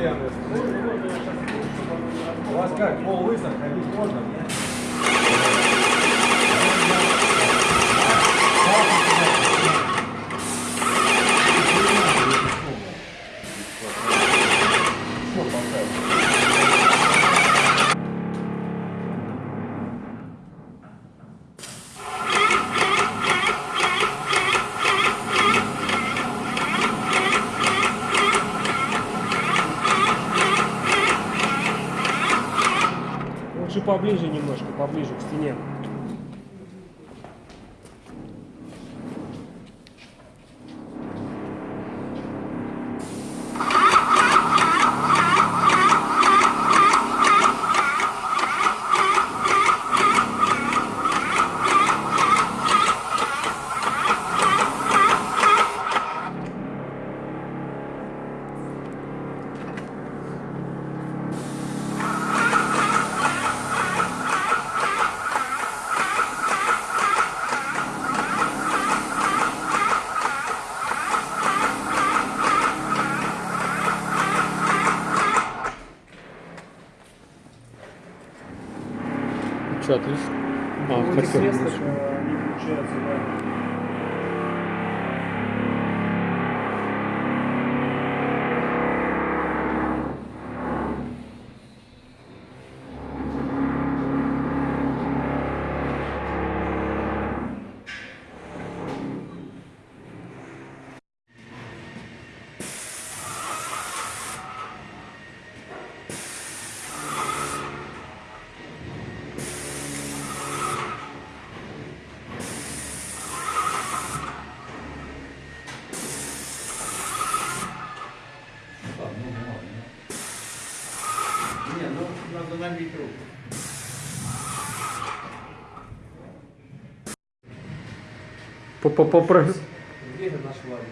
постоянно. У вас как, пол лысых, ходить а можно? Что, Лучше поближе немножко, поближе к стене. Че, отлично? А, Ну, хотел. свесток, э, не получается, да. Надо набить руку. По- по- попро- Где это наш Владик?